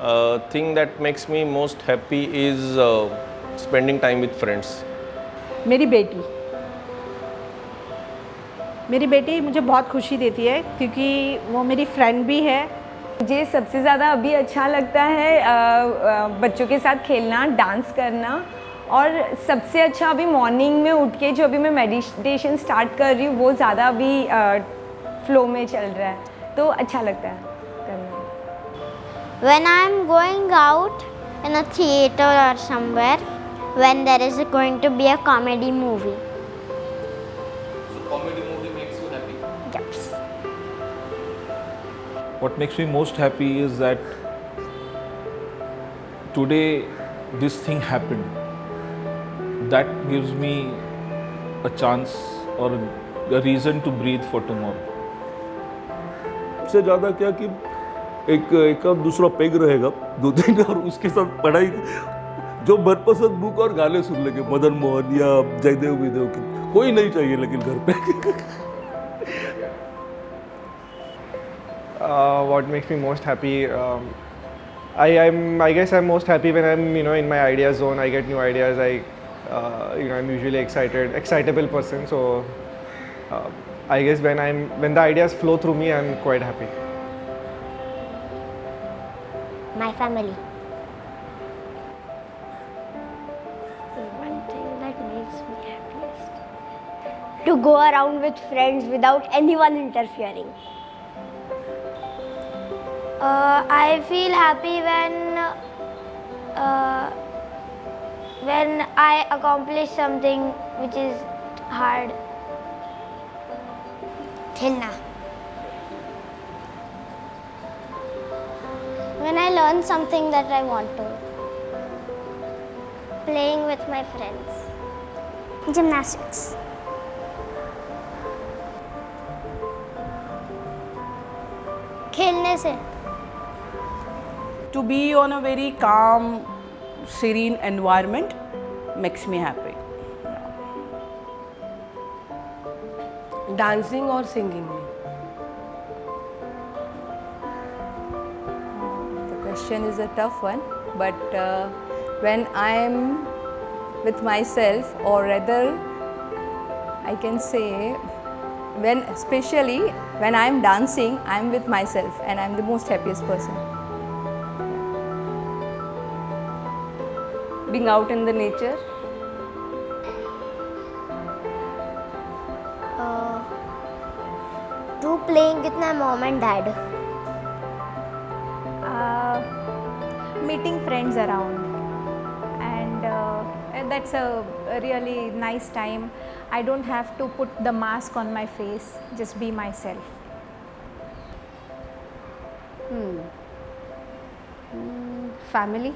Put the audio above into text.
Uh, thing that makes me most happy is uh, spending time with friends. मेरी बेटी। मेरी बेटी मुझे बहुत खुशी देती है क्योंकि वो मेरी फ्रेंड भी है। मुझे सबसे ज़्यादा अभी अच्छा लगता है बच्चों के साथ खेलना डांस करना। और सबसे अच्छा अभी मॉर्निंग में उठ के जो अभी मैं मेडिटेशन स्टार्ट कर रही हूँ वो ज़्यादा अभी फ्लो में चल रहा है। तो अच्छा लगता है करना। When I'm going out in a theater or somewhere, when there is going to be a comedy movie. So comedy movie makes you happy. Yes. What makes me most happy is that today this thing happened. That gives me a chance or a reason to breathe for tomorrow. सबसे ज़्यादा क्या कि एक एक दूसरा peg रहेगा, दो तीन, और उसके साथ पढ़ाई। जो मनपसंद बुक और गाने सुन लेंगे, मदन मोहन या जयदेव विदेव की। कोई नहीं चाहिए लेकिन घर पे। What makes me most happy I I am I guess I am most happy when I am you know in my idea zone I get new ideas I you know I am usually excited excitable person so I guess when I am when the ideas flow through me I am quite happy my family. The one thing that makes me happiest. To go around with friends without anyone interfering. Uh, I feel happy when uh, when I accomplish something which is hard. Tina. When I learn something that I want to. Playing with my friends. Gymnastics. खेलने से To be on a very calm, serene environment makes me happy. Dancing और singing में Question is a tough one, but uh, when I am with myself, or rather, I can say, when especially when I am dancing, I am with myself and I am the most happiest person. being out in the nature uh, to playing with my mom and dad. Meeting friends around. And uh, that's a, a really nice time. I don't have to put the mask on my face just be myself. Family